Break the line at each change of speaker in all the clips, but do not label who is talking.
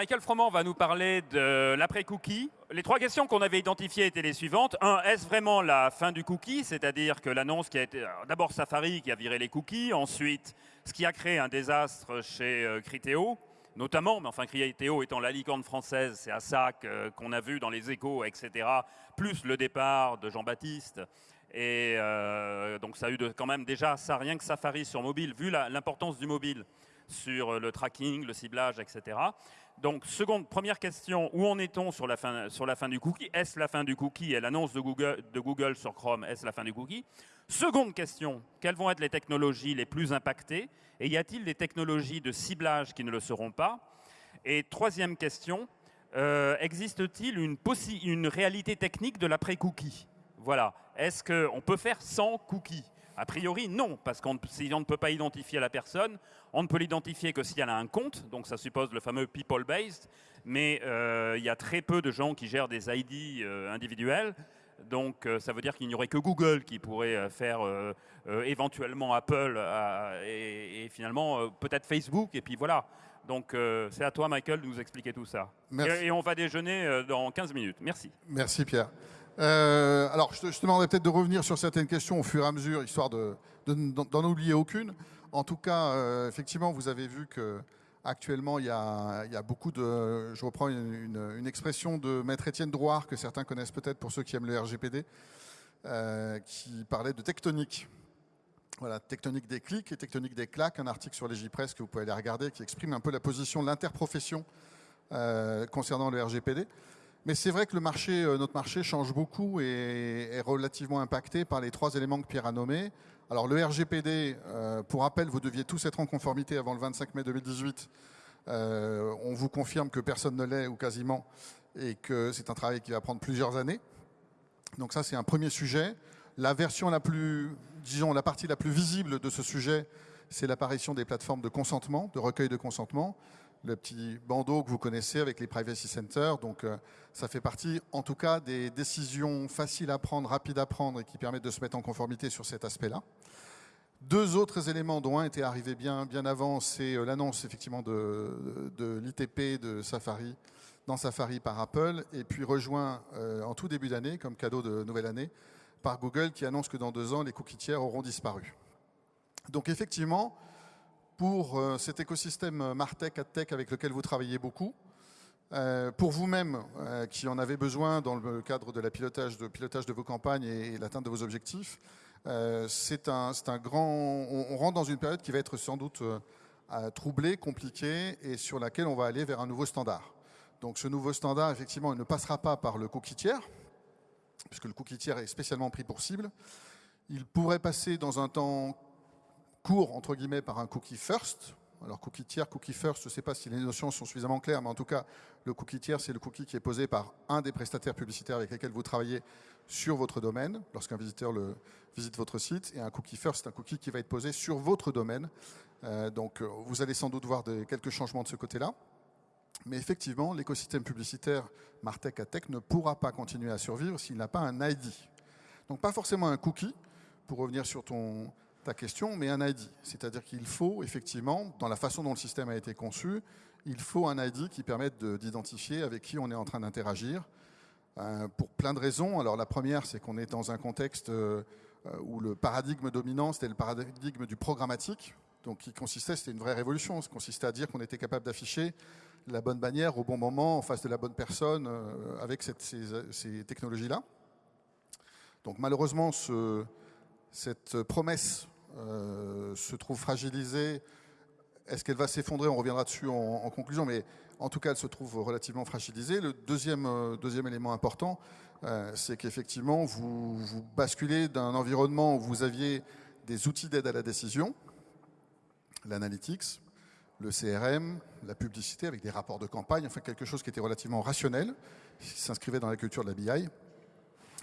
Michael Froment va nous parler de l'après-cookie. Les trois questions qu'on avait identifiées étaient les suivantes. Un, est-ce vraiment la fin du cookie C'est-à-dire que l'annonce qui a été... D'abord Safari qui a viré les cookies, ensuite ce qui a créé un désastre chez euh, Criteo, notamment, mais enfin Criteo étant la licorne française, c'est à ça qu'on a vu dans les échos, etc., plus le départ de Jean-Baptiste. Et euh, donc ça a eu quand même déjà ça, rien que Safari sur mobile, vu l'importance du mobile sur le tracking, le ciblage, etc. Donc, seconde, première question, où en est-on sur la fin, sur la fin du cookie? Est-ce la fin du cookie? Et l'annonce de Google, de Google sur Chrome, est-ce la fin du cookie? Seconde question, quelles vont être les technologies les plus impactées? Et y a-t-il des technologies de ciblage qui ne le seront pas? Et troisième question, euh, existe-t-il une, une réalité technique de l'après-cookie? Voilà, est-ce qu'on peut faire sans cookie? A priori, non, parce qu'on ne peut pas identifier la personne, on ne peut l'identifier que si elle a un compte, donc ça suppose le fameux people-based, mais euh, il y a très peu de gens qui gèrent des ID euh, individuels, donc euh, ça veut dire qu'il n'y aurait que Google qui pourrait faire éventuellement Apple et, finalement peut-être Facebook, et puis voilà. Donc c'est à toi, Michael, de nous expliquer tout ça. Et, et, on va déjeuner dans 15 minutes. Merci.
Merci, Pierre. Euh, alors, je te, je demanderais peut-être de revenir sur certaines questions au fur et à mesure, histoire d'en de, oublier aucune. En tout cas, euh, effectivement, vous avez vu que actuellement, il y, a, beaucoup de... Je reprends une, expression de Maître Étienne Drouard, que certains connaissent peut-être pour ceux qui aiment le RGPD, euh, qui parlait de tectonique. Voilà, tectonique des clics et tectonique des claques, un article sur les JPress que vous pouvez aller regarder, qui exprime un peu la position de l'interprofession concernant le RGPD. Mais c'est vrai que euh, notre marché change beaucoup et est relativement impacté par les trois éléments que Pierre a nommés. Alors le RGPD, euh, pour rappel, vous deviez tous être en conformité avant le 25 mai 2018. Euh, on vous confirme que personne ne l'est ou quasiment et que c'est un travail qui va prendre plusieurs années. Donc ça, c'est un premier sujet. La version la plus, disons, la partie la plus visible de ce sujet, c'est l'apparition des plateformes de consentement, de recueil de consentement le petit bandeau que vous connaissez avec les privacy centers. Donc, euh, ça fait partie, en tout cas, des décisions faciles à prendre, rapides à prendre et qui permettent de se mettre en conformité sur cet aspect-là. Deux autres éléments dont un était arrivé bien, bien avant, c'est euh, l'annonce effectivement de, de, l'ITP de Safari dans Safari par Apple et puis rejoint euh, en tout début d'année, comme cadeau de nouvelle année, par Google qui annonce que dans deux ans, les cookies tiers auront disparu. Donc effectivement, pour euh, cet écosystème euh, Martech, AdTech avec lequel vous travaillez beaucoup. Euh, pour vous-même, qui en avez besoin dans le cadre de la pilotage de, vos campagnes et, l'atteinte de vos objectifs, c'est un, un, grand... On, rentre dans une période qui va être sans doute troublée, compliquée et sur laquelle on va aller vers un nouveau standard. Donc ce nouveau standard, effectivement, il ne passera pas par le cookie tiers, puisque le cookie tiers est spécialement pris pour cible. Il pourrait passer dans un temps court, entre guillemets, par un cookie first. Alors cookie tiers, cookie first, je ne sais pas si les notions sont suffisamment claires, mais en tout cas, le cookie tiers, c'est le cookie qui est posé par un des prestataires publicitaires avec lesquels vous travaillez sur votre domaine, lorsqu'un visiteur le, visite votre site. Et un cookie first, c'est un cookie qui va être posé sur votre domaine. Euh, donc vous allez sans doute voir quelques changements de ce côté-là. Mais effectivement, l'écosystème publicitaire Martech à Tech ne pourra pas continuer à survivre s'il n'a pas un ID. Donc pas forcément un cookie, pour revenir sur ton, ta question, mais un ID. C'est-à-dire qu'il faut effectivement, dans la façon dont le système a été conçu, il faut un ID qui permette d'identifier avec qui on est en train d'interagir, euh, pour plein de raisons. Alors la première, c'est qu'on est dans un contexte euh, où le paradigme dominant, c'était le paradigme du programmatique, donc qui consistait, c'était une vraie révolution, ça consistait à dire qu'on était capable d'afficher la bonne bannière au bon moment, en face de la bonne personne, euh, avec ces, technologies-là. Donc malheureusement, ce, cette promesse euh, se trouve fragilisée. Est-ce qu'elle va s'effondrer? On reviendra dessus en, conclusion, mais en tout cas, elle se trouve relativement fragilisée. Le deuxième, euh, deuxième élément important, euh, c'est qu'effectivement, vous, vous basculez d'un environnement où vous aviez des outils d'aide à la décision, l'analytics, le CRM, la publicité avec des rapports de campagne, enfin quelque chose qui était relativement rationnel, qui s'inscrivait dans la culture de la BI,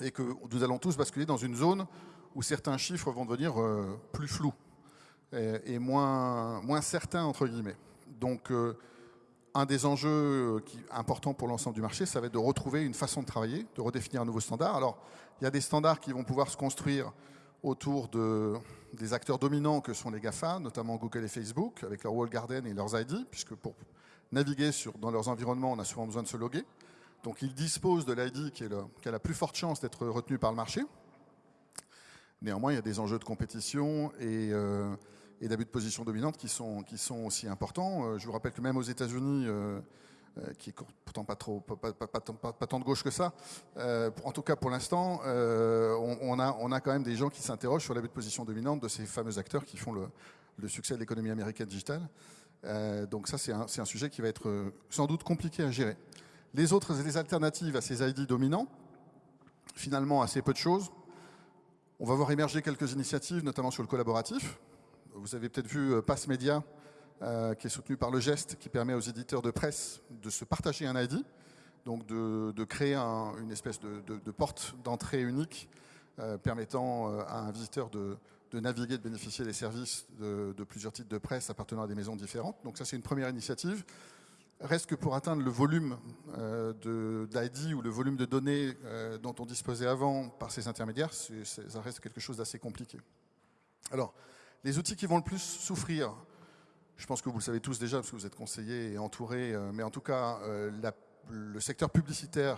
et que nous allons tous basculer dans une zone où certains chiffres vont devenir euh, plus flous et, moins, moins certains, entre guillemets. Donc, euh, un des enjeux euh, qui, importants pour l'ensemble du marché, ça va être de retrouver une façon de travailler, de redéfinir un nouveau standard. Alors, il y a des standards qui vont pouvoir se construire autour de, des acteurs dominants que sont les GAFA, notamment Google et Facebook, avec leur wall garden et leurs ID, puisque pour naviguer dans leurs environnements, on a souvent besoin de se loguer. Donc ils disposent de l'ID qui, qui, a la plus forte chance d'être retenu par le marché. Néanmoins, il y a des enjeux de compétition et, euh, d'abus de position dominante qui sont, aussi importants. Euh, je vous rappelle que même aux États-Unis, euh, qui est pourtant pas, trop, tant de gauche que ça, en tout cas pour l'instant, on, a, quand même des gens qui s'interrogent sur l'abus de position dominante de ces fameux acteurs qui font le, succès de l'économie américaine digitale. donc ça, c'est un, un, sujet qui va être sans doute compliqué à gérer. Les autres, les alternatives à ces ID dominants, finalement assez peu de choses. On va voir émerger quelques initiatives, notamment sur le collaboratif. Vous avez peut-être vu Pass Media, euh, qui est soutenu par le geste, qui permet aux éditeurs de presse de se partager un ID, donc de, créer un, une espèce de, porte d'entrée unique euh, permettant euh, à un visiteur de, naviguer, de bénéficier des services de, plusieurs titres de presse appartenant à des maisons différentes. Donc ça, c'est une première initiative. Reste que pour atteindre le volume euh, d'ID ou le volume de données euh, dont on disposait avant par ces intermédiaires, ça reste quelque chose d'assez compliqué. Alors, les outils qui vont le plus souffrir je pense que vous le savez tous déjà parce que vous êtes conseillés et entourés, euh, mais en tout cas, le secteur publicitaire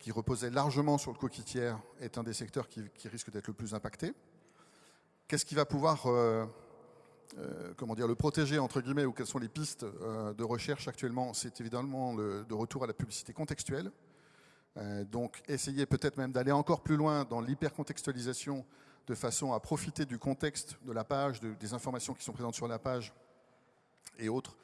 qui reposait largement sur le coquitière est un des secteurs qui risque d'être le plus impacté. Qu'est-ce qui va pouvoir euh, comment dire, le protéger entre guillemets ou quelles sont les pistes euh, de recherche actuellement C'est évidemment le de retour à la publicité contextuelle. Euh, donc essayer peut-être même d'aller encore plus loin dans l'hypercontextualisation de façon à profiter du contexte de la page, de, des informations qui sont présentes sur la page et autres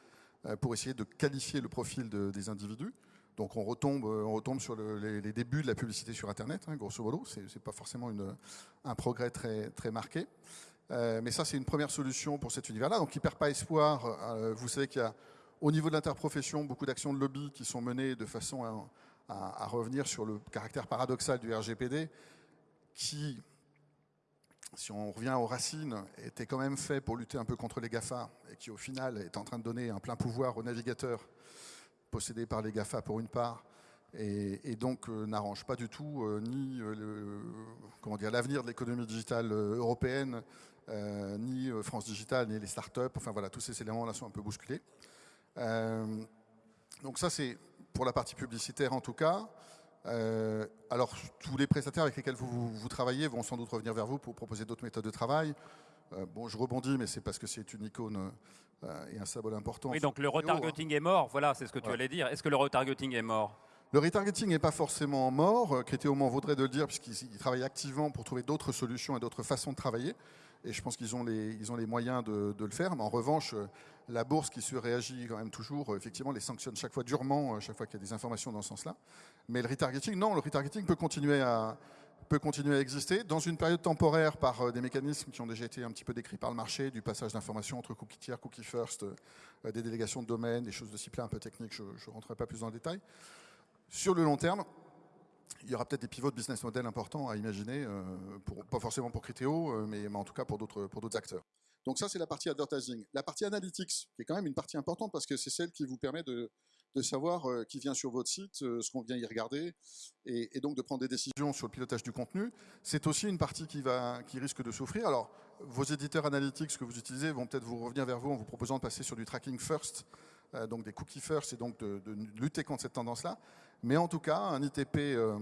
pour essayer de qualifier le profil de, des individus. Donc on retombe, on retombe sur le, les, débuts de la publicité sur Internet, hein, grosso modo. C'est, n'est pas forcément une, un progrès très, très marqué. Euh, mais ça, c'est une première solution pour cet univers-là. Donc, il ne perd pas espoir. Euh, vous savez qu'il y a, au niveau de l'interprofession, beaucoup d'actions de lobby qui sont menées de façon à, revenir sur le caractère paradoxal du RGPD, qui, si on revient aux racines, était quand même fait pour lutter un peu contre les GAFA et qui au final est en train de donner un plein pouvoir aux navigateurs possédés par les GAFA pour une part et, donc euh, n'arrange pas du tout ni comment dire l'avenir de l'économie digitale européenne ni euh, France Digital ni les startups enfin voilà tous ces éléments là sont un peu bousculés donc ça c'est pour la partie publicitaire en tout cas euh, alors, tous les prestataires avec lesquels vous, vous, vous, travaillez vont sans doute revenir vers vous pour proposer d'autres méthodes de travail. Euh, bon, je rebondis, mais c'est parce que c'est une icône euh, et un symbole important.
Oui, donc le retargeting est mort, voilà, c'est ce que tu ouais. allais dire. Est-ce que le retargeting est mort?
Le retargeting n'est pas forcément mort. Crétéo m'en vaudrait de le dire, puisqu'ils travaillent activement pour trouver d'autres solutions et d'autres façons de travailler. Et je pense qu'ils ont, les, moyens de, le faire. Mais en revanche, la bourse qui se réagit quand même toujours, effectivement, les sanctionne chaque fois durement, chaque fois qu'il y a des informations dans ce sens-là. Mais le retargeting, non, le retargeting peut continuer à, exister dans une période temporaire par euh, des mécanismes qui ont déjà été un petit peu décrits par le marché, du passage d'informations entre cookie tiers, cookie first, euh, des délégations de domaine, des choses de ce type-là un peu techniques, je ne rentrerai pas plus dans le détail. Sur le long terme, il y aura peut-être des pivots de business model importants à imaginer, euh, pas forcément pour Criteo, euh, mais, en tout cas pour d'autres acteurs. Donc ça, c'est la partie advertising. La partie analytics, qui est quand même une partie importante parce que c'est celle qui vous permet de, savoir euh, qui vient sur votre site, ce qu'on vient y regarder, et, donc de prendre des décisions sur le pilotage du contenu. C'est aussi une partie qui, va, qui risque de souffrir. Alors, vos éditeurs analytics que vous utilisez vont peut-être vous revenir vers vous en vous proposant de passer sur du tracking first, donc des cookies first, et donc de, lutter contre cette tendance-là. Mais en tout cas, un ITP, euh,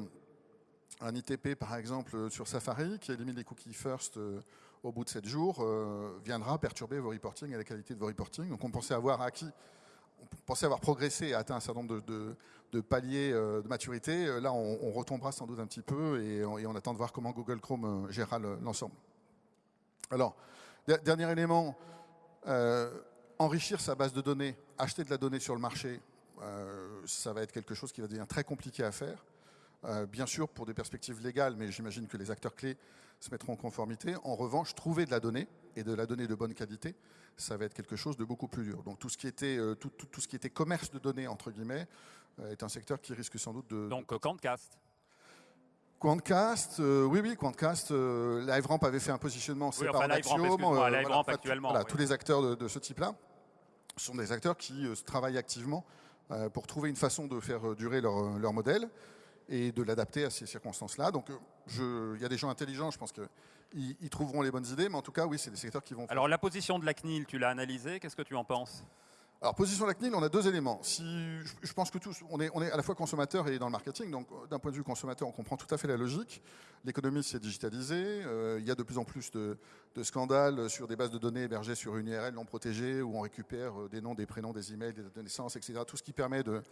un ITP par exemple sur Safari qui élimine les cookies first euh, au bout de 7 jours euh, viendra perturber vos reporting et la qualité de vos reporting. Donc on pensait avoir acquis, on pensait avoir progressé et atteint un certain nombre de, paliers euh, de maturité. Là, on, retombera sans doute un petit peu et on, attend de voir comment Google Chrome euh, gérera l'ensemble. Alors, dernier élément, euh, enrichir sa base de données, acheter de la donnée sur le marché, euh, ça va être quelque chose qui va devenir très compliqué à faire. Euh, bien sûr, pour des perspectives légales, mais j'imagine que les acteurs clés se mettront en conformité. En revanche, trouver de la donnée, et de la donnée de bonne qualité, ça va être quelque chose de beaucoup plus dur. Donc tout ce qui était, euh, tout, tout, tout ce qui était commerce de données, entre guillemets, est un secteur qui risque sans doute de...
Donc Quantcast
Quantcast, euh, oui, oui, Quantcast, euh, LiveRamp avait fait un positionnement
oui, enfin, Axiom. Euh, voilà, actuellement.
Voilà, oui. Tous les acteurs de, de ce type-là sont des acteurs qui travaillent activement euh, pour trouver une façon de faire euh, durer leur, euh, leur modèle et de l'adapter à ces circonstances-là. Donc, il y a des gens intelligents, je pense qu'ils ils trouveront les bonnes idées, mais en tout cas, oui, c'est des secteurs qui vont...
Alors, la position de la CNIL, tu l'as analysée, qu'est-ce que tu en penses?
Alors, position de la CNIL, on a deux éléments. Si, je pense que tous, on est, à la fois consommateur et dans le marketing, donc d'un point de vue consommateur, on comprend tout à fait la logique. L'économie s'est digitalisée, euh, il y a de plus en plus de, scandales sur des bases de données hébergées sur une URL non protégée, où on récupère euh, des noms, des prénoms, des emails, des dates de naissance, etc. Tout ce qui permet de,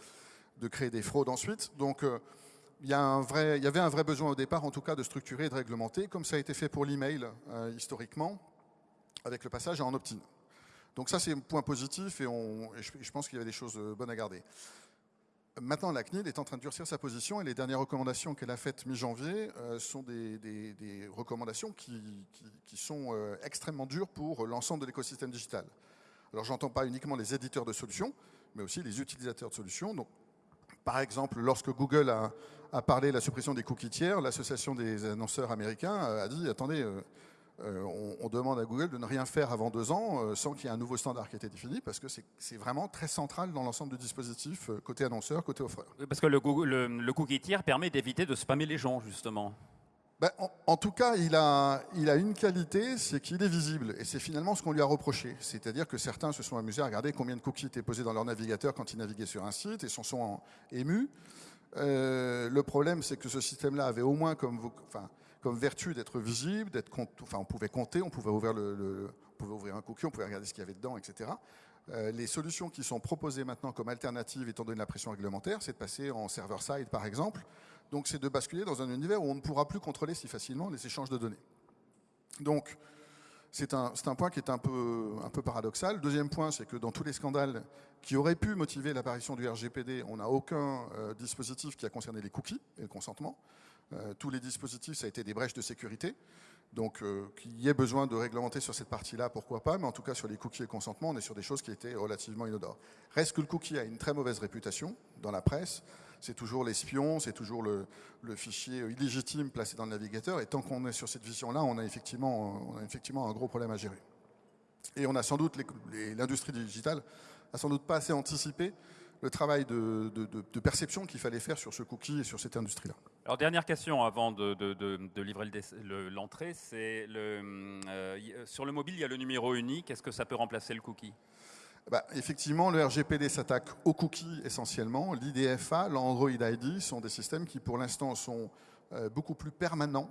créer des fraudes ensuite. Donc, euh, il y, avait un vrai besoin au départ, en tout cas, de structurer et de réglementer, comme ça a été fait pour l'email historiquement, avec le passage en opt-in. Donc ça, c'est un point positif et, je, pense qu'il y avait des choses euh, bonnes à garder. Maintenant, la CNIL est en train de durcir sa position et les dernières recommandations qu'elle a faites mi-janvier euh, sont des, recommandations qui, sont euh, extrêmement dures pour l'ensemble de l'écosystème digital. Alors, j'entends pas uniquement les éditeurs de solutions, mais aussi les utilisateurs de solutions. Donc, par exemple, lorsque Google a, a parlé de la suppression des cookies tiers, l'association des annonceurs américains a dit attendez, on, demande à Google de ne rien faire avant deux ans euh, sans qu'il y ait un nouveau standard qui ait été défini, parce que c'est vraiment très central dans l'ensemble du dispositif, euh, côté annonceur, côté offreur.
parce que le, le, cookie tiers permet d'éviter de spammer les gens, justement.
Ben, en, tout cas, il a, il a une qualité, c'est qu'il est visible. Et c'est finalement ce qu'on lui a reproché. C'est-à-dire que certains se sont amusés à regarder combien de cookies étaient posés dans leur navigateur quand ils naviguaient sur un site et s'en sont émus. le problème, c'est que ce système-là avait au moins comme... Enfin, comme vertu d'être visible, d'être enfin on pouvait compter, on pouvait ouvrir un cookie, on pouvait regarder ce qu'il y avait dedans, etc. Euh, les solutions qui sont proposées maintenant comme alternatives, étant donné la pression réglementaire, c'est de passer en server-side par exemple. Donc c'est de basculer dans un univers où on ne pourra plus contrôler si facilement les échanges de données. Donc c'est un, point qui est un peu, un peu paradoxal. Deuxième point, c'est que dans tous les scandales qui auraient pu motiver l'apparition du RGPD, on n'a aucun euh, dispositif qui a concerné les cookies et le consentement. Euh, tous les dispositifs, ça a été des brèches de sécurité. Donc, euh, qu'il y ait besoin de réglementer sur cette partie-là, pourquoi pas, mais en tout cas, sur les cookies et consentement, on est sur des choses qui étaient relativement inodores. Reste que le cookie a une très mauvaise réputation dans la presse. C'est toujours l'espion, c'est toujours le, fichier illégitime placé dans le navigateur. Et tant qu'on est sur cette vision-là, on, a effectivement, un gros problème à gérer. Et on a sans doute, l'industrie digitale a sans doute pas assez anticipé le travail de, perception qu'il fallait faire sur ce cookie et sur cette industrie-là.
Alors dernière question avant de, livrer l'entrée, c'est le, euh, sur le mobile, il y a le numéro unique. Est-ce que ça peut remplacer le cookie?
Bah, effectivement, le RGPD s'attaque aux cookies essentiellement. L'IDFA, l'Android ID sont des systèmes qui, pour l'instant, sont euh, beaucoup plus permanents.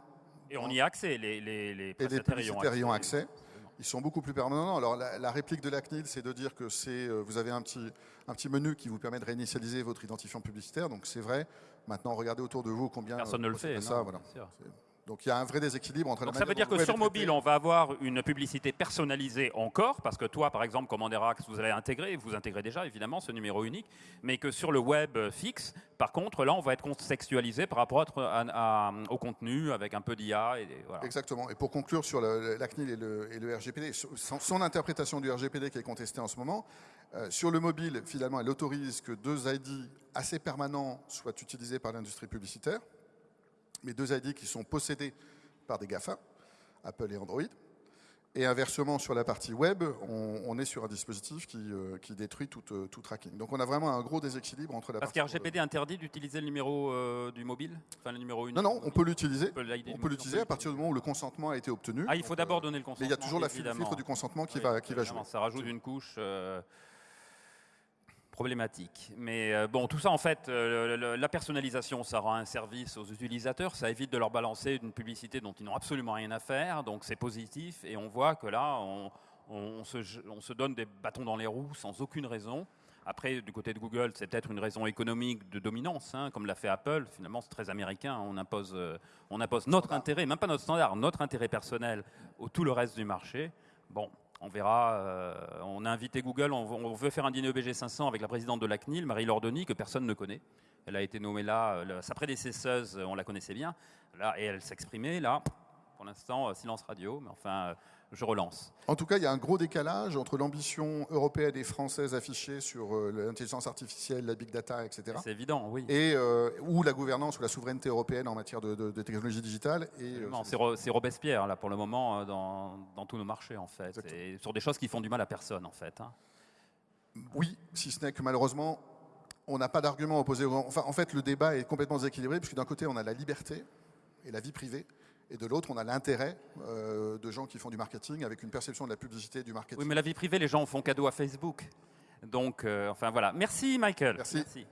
Et on y a accès, les, les,
les prestataires y ont accès ils sont beaucoup plus permanents. Alors la, réplique de la CNIL, c'est de dire que c'est, euh, vous avez un petit, un petit menu qui vous permet de réinitialiser votre identifiant publicitaire. Donc c'est vrai. Maintenant, regardez autour de vous combien.
Personne ne le fait.
Ça, voilà. Donc il y a un vrai déséquilibre entre
Donc
la
Ça veut dire que sur mobile, on va avoir une publicité personnalisée encore, parce que toi, par exemple, Commanderax, vous allez intégrer, vous intégrez déjà évidemment ce numéro unique, mais que sur le web fixe, par contre, là, on va être contextualisé par rapport au contenu avec un peu d'IA.
Voilà. Exactement. Et pour conclure sur la CNIL et le, RGPD, son, interprétation du RGPD qui est contestée en ce moment, euh, sur le mobile, finalement, elle autorise que deux ID assez permanents soient utilisés par l'industrie publicitaire mais deux ID qui sont possédés par des GAFA, Apple et Android. Et inversement, sur la partie web, on, est sur un dispositif qui, euh, détruit euh, tout, tracking. Donc on a vraiment un gros déséquilibre entre la
Parce
partie...
Parce interdit d'utiliser le numéro euh, du mobile Enfin, le numéro
Non, non, on peut l'utiliser. On peut l'utiliser à partir du moment où le consentement a été obtenu.
Ah, il faut d'abord donner le consentement.
Mais il y a toujours la filtre du consentement qui, va, qui va jouer.
Ça rajoute une couche problématique. Mais euh, bon, tout ça, en fait, euh, la personnalisation, ça rend un service aux utilisateurs, ça évite de leur balancer une publicité dont ils n'ont absolument rien à faire, donc c'est positif, et on voit que là, on, se, donne des bâtons dans les roues sans aucune raison. Après, du côté de Google, c'est peut-être une raison économique de dominance, hein, comme l'a fait Apple. Finalement, c'est très américain. On impose, euh, on impose notre intérêt, même pas notre standard, notre intérêt personnel au tout le reste du marché. Bon, on verra. Euh, on a invité Google, on, veut faire un dîner EBG 500 avec la présidente de la CNIL, Marie Lordoni, que personne ne connaît. Elle a été nommée là, euh, sa prédécesseuse, on la connaissait bien, et elle s'exprimait là. Pour l'instant, euh, silence radio, mais enfin, je relance.
En tout cas, il y a un gros décalage entre l'ambition européenne et française affichée sur euh, l'intelligence artificielle, la big data, etc.
C'est évident, oui.
Et euh, ou la gouvernance ou la souveraineté européenne en matière de, technologie digitale.
Euh, c'est Robespierre, là, pour le moment, dans, tous nos marchés, en fait. Et sur des choses qui font du mal à personne, en fait. Hein.
Oui, si ce n'est que malheureusement, on n'a pas d'argument opposé. Enfin, en fait, le débat est complètement déséquilibré, puisque d'un côté, on a la liberté et la vie privée et de l'autre, on a l'intérêt euh, de gens qui font du marketing avec une perception de la publicité du marketing.
Oui, mais la vie privée, les gens font cadeau à Facebook. Donc, euh, enfin voilà. Merci Michael.
Merci.
Merci.